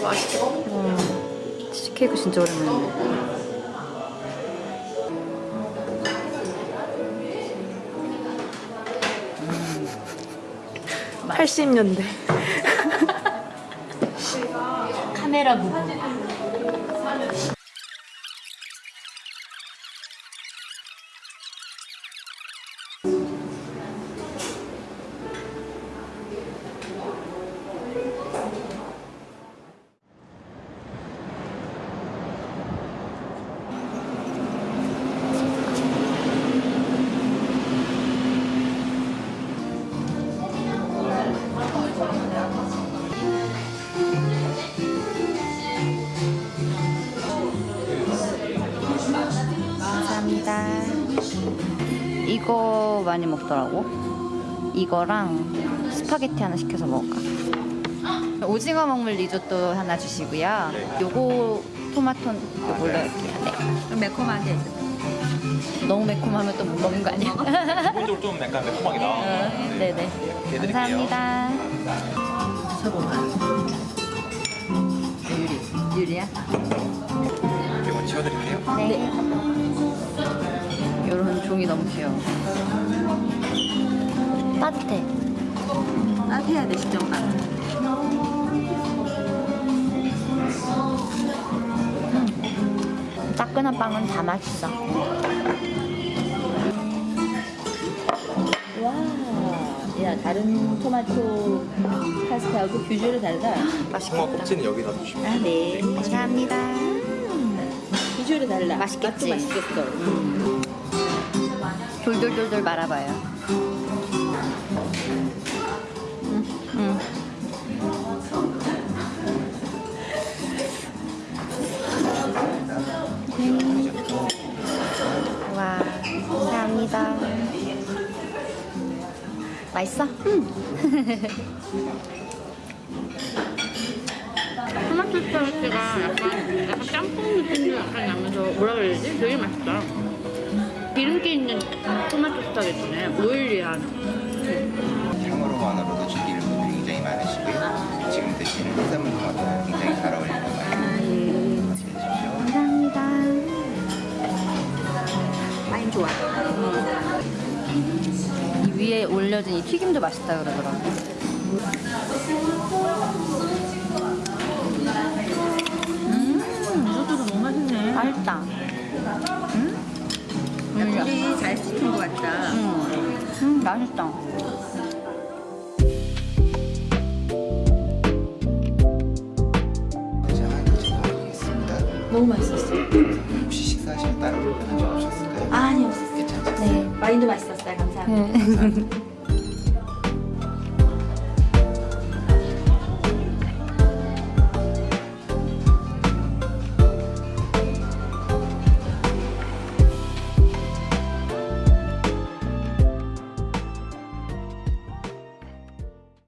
진짜 맛있어. 음, 치즈케이크 진짜 오랜만이네. 음. 80년대. 카메라 부분. 이거 많이 먹더라고. 이거랑 스파게티 하나 시켜서 먹을까? 오징어 먹물 리조또 하나 주시고요. 요거 토마토 요걸로 할게요. 네. 매콤하게. 너무 매콤하면 또 못 먹는 거 아니야? 기본적으로 좀 약간 매콤하게 나와. 어, 네네. 해드릴게요. 감사합니다. 쳐보면. 유리. 유리야? 이거 치워드릴게요. 네. 종이 너무 귀여워. 따뜻해. 따뜻해야 돼, 시정가. 따끈한 빵은 다 맛있어. 와, 야 다른 토마토 파스타하고 비주얼이 다르다. 홍어 껍질은 여기다 두시면 아 네. 감사합니다. 비주얼이 달라. 맛있겠지? 맛도 맛있겠어. 돌돌돌돌 말아봐요. 음. 음. 와, 감사합니다. 맛있어? 토마토 스파게티가 약간, 약간 짬뽕 느낌도 약간 나면서 뭐라 되지? 되게 맛있다. 기름기 있는 토마토 스파게티네. 오일리한. 향으로만으로도 즐기는 분들이 굉장히 많으시고요. 지금 드시는 해산물 토마토는 굉장히 잘 어울리는 것 같아요. 감사합니다. 와인 좋아. 이 위에 올려진 이 튀김도 맛있다 그러더라고. 리조또도 너무 맛있네. 맛있다. 물이 잘 씻은 것 같다. 음, 음 맛있다. 너무 맛있었어. 혹시 식사하실 때 다른 불편한 점 없으셨을까요? 아니 없었어. 괜찮으세요? 네. 와인도 맛있었어요. 감사합니다. 네.